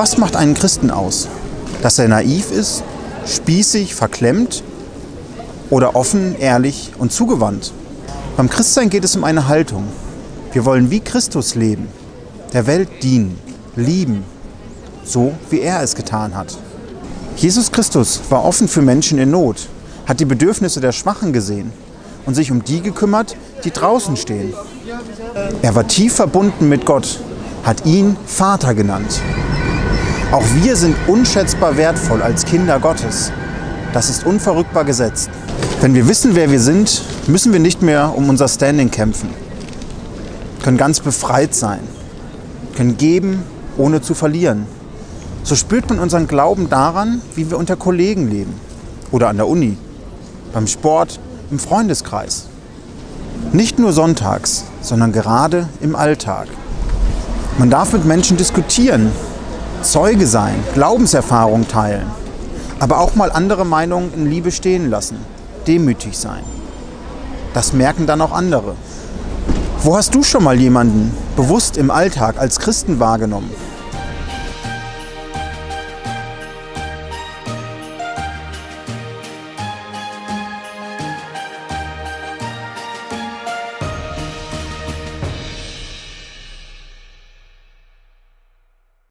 Was macht einen Christen aus? Dass er naiv ist, spießig, verklemmt oder offen, ehrlich und zugewandt? Beim Christsein geht es um eine Haltung. Wir wollen wie Christus leben, der Welt dienen, lieben, so wie er es getan hat. Jesus Christus war offen für Menschen in Not, hat die Bedürfnisse der Schwachen gesehen und sich um die gekümmert, die draußen stehen. Er war tief verbunden mit Gott, hat ihn Vater genannt. Auch wir sind unschätzbar wertvoll als Kinder Gottes. Das ist unverrückbar gesetzt. Wenn wir wissen, wer wir sind, müssen wir nicht mehr um unser Standing kämpfen. Können ganz befreit sein. Können geben, ohne zu verlieren. So spürt man unseren Glauben daran, wie wir unter Kollegen leben. Oder an der Uni, beim Sport, im Freundeskreis. Nicht nur sonntags, sondern gerade im Alltag. Man darf mit Menschen diskutieren, Zeuge sein, Glaubenserfahrung teilen, aber auch mal andere Meinungen in Liebe stehen lassen, demütig sein. Das merken dann auch andere. Wo hast du schon mal jemanden bewusst im Alltag als Christen wahrgenommen?